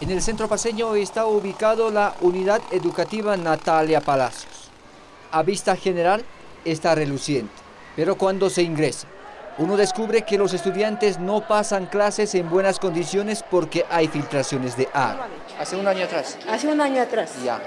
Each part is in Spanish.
En el centro paseño está ubicado la unidad educativa Natalia Palacios. A vista general está reluciente, pero cuando se ingresa, uno descubre que los estudiantes no pasan clases en buenas condiciones porque hay filtraciones de agua. Hace un año atrás. Hace un año atrás. Ya.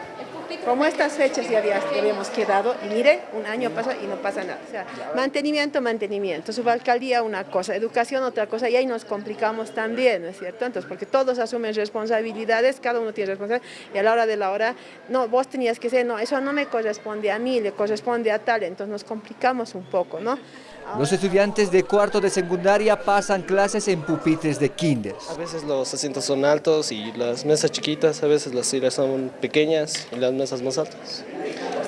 Como estas fechas ya había- habíamos quedado, y mire, un año pasó y no pasa nada. O sea, mantenimiento, mantenimiento. Subalcaldía una cosa, educación otra cosa, y ahí nos complicamos también, ¿no es cierto? Entonces, porque todos asumen responsabilidades, cada uno tiene responsabilidad, y a la hora de la hora, no, vos tenías que ser, no, eso no me corresponde a mí, le corresponde a tal, entonces nos complicamos un poco, ¿no? Los estudiantes de cuarto de secundaria pasan clases en pupitres de kinder. A veces los asientos son altos y las mesas chiquitas, a veces las sillas son pequeñas y las mesas más altas.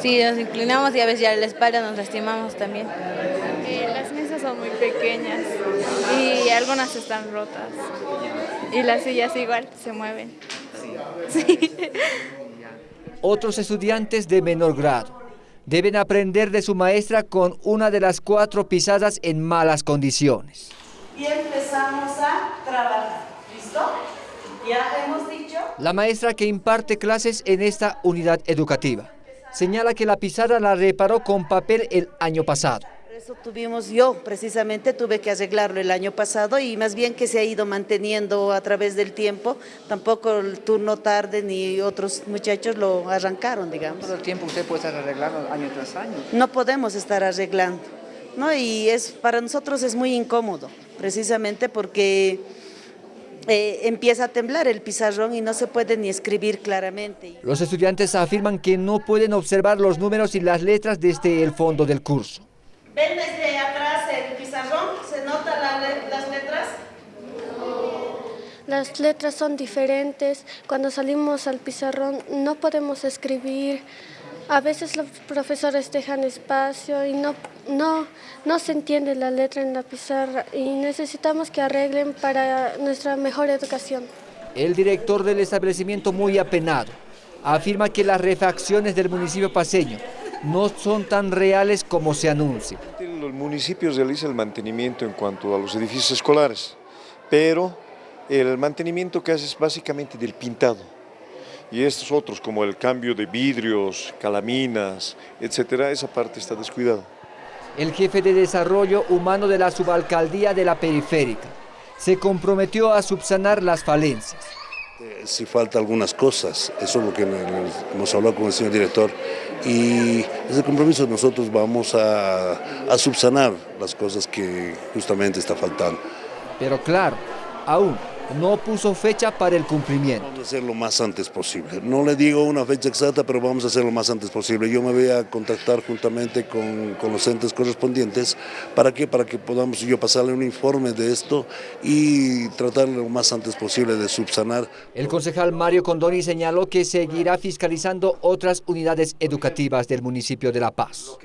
Sí, nos inclinamos y a veces ya la espalda nos lastimamos también. Eh, las mesas son muy pequeñas y algunas están rotas. Y las sillas igual se mueven. Sí. Otros estudiantes de menor grado deben aprender de su maestra con una de las cuatro pisadas en malas condiciones. y empezamos a trabajar. ¿Listo? Ya hemos dicho. La maestra que imparte clases en esta unidad educativa señala que la pisada la reparó con papel el año pasado. Por eso tuvimos, yo precisamente tuve que arreglarlo el año pasado y más bien que se ha ido manteniendo a través del tiempo, tampoco el turno tarde ni otros muchachos lo arrancaron, digamos. Todo el tiempo usted puede estar arreglando año tras año. No podemos estar arreglando, ¿no? Y es, para nosotros es muy incómodo, precisamente porque eh, empieza a temblar el pizarrón y no se puede ni escribir claramente. Los estudiantes afirman que no pueden observar los números y las letras desde el fondo del curso. ¿Ven desde atrás el pizarrón? ¿Se notan las letras? Las letras son diferentes. Cuando salimos al pizarrón no podemos escribir. A veces los profesores dejan espacio y no, no, no se entiende la letra en la pizarra y necesitamos que arreglen para nuestra mejor educación. El director del establecimiento, muy apenado, afirma que las refacciones del municipio paseño no son tan reales como se anuncia. El municipio realiza el mantenimiento en cuanto a los edificios escolares, pero el mantenimiento que hace es básicamente del pintado. Y estos otros, como el cambio de vidrios, calaminas, etcétera, esa parte está descuidada. El jefe de desarrollo humano de la subalcaldía de la periférica se comprometió a subsanar las falencias. Si falta algunas cosas, eso es lo que hemos hablado con el señor director y ese compromiso nosotros vamos a, a subsanar las cosas que justamente está faltando. Pero claro, aún no puso fecha para el cumplimiento. Vamos a hacer lo más antes posible. No le digo una fecha exacta, pero vamos a hacer lo más antes posible. Yo me voy a contactar juntamente con, con los entes correspondientes. ¿Para qué? Para que podamos yo pasarle un informe de esto y tratar lo más antes posible de subsanar. El concejal Mario Condoni señaló que seguirá fiscalizando otras unidades educativas del municipio de La Paz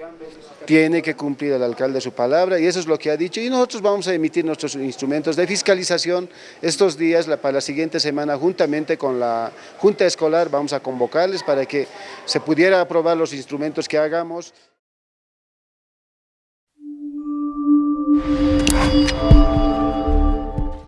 tiene que cumplir el alcalde su palabra y eso es lo que ha dicho y nosotros vamos a emitir nuestros instrumentos de fiscalización estos días, para la siguiente semana, juntamente con la Junta Escolar vamos a convocarles para que se pudiera aprobar los instrumentos que hagamos.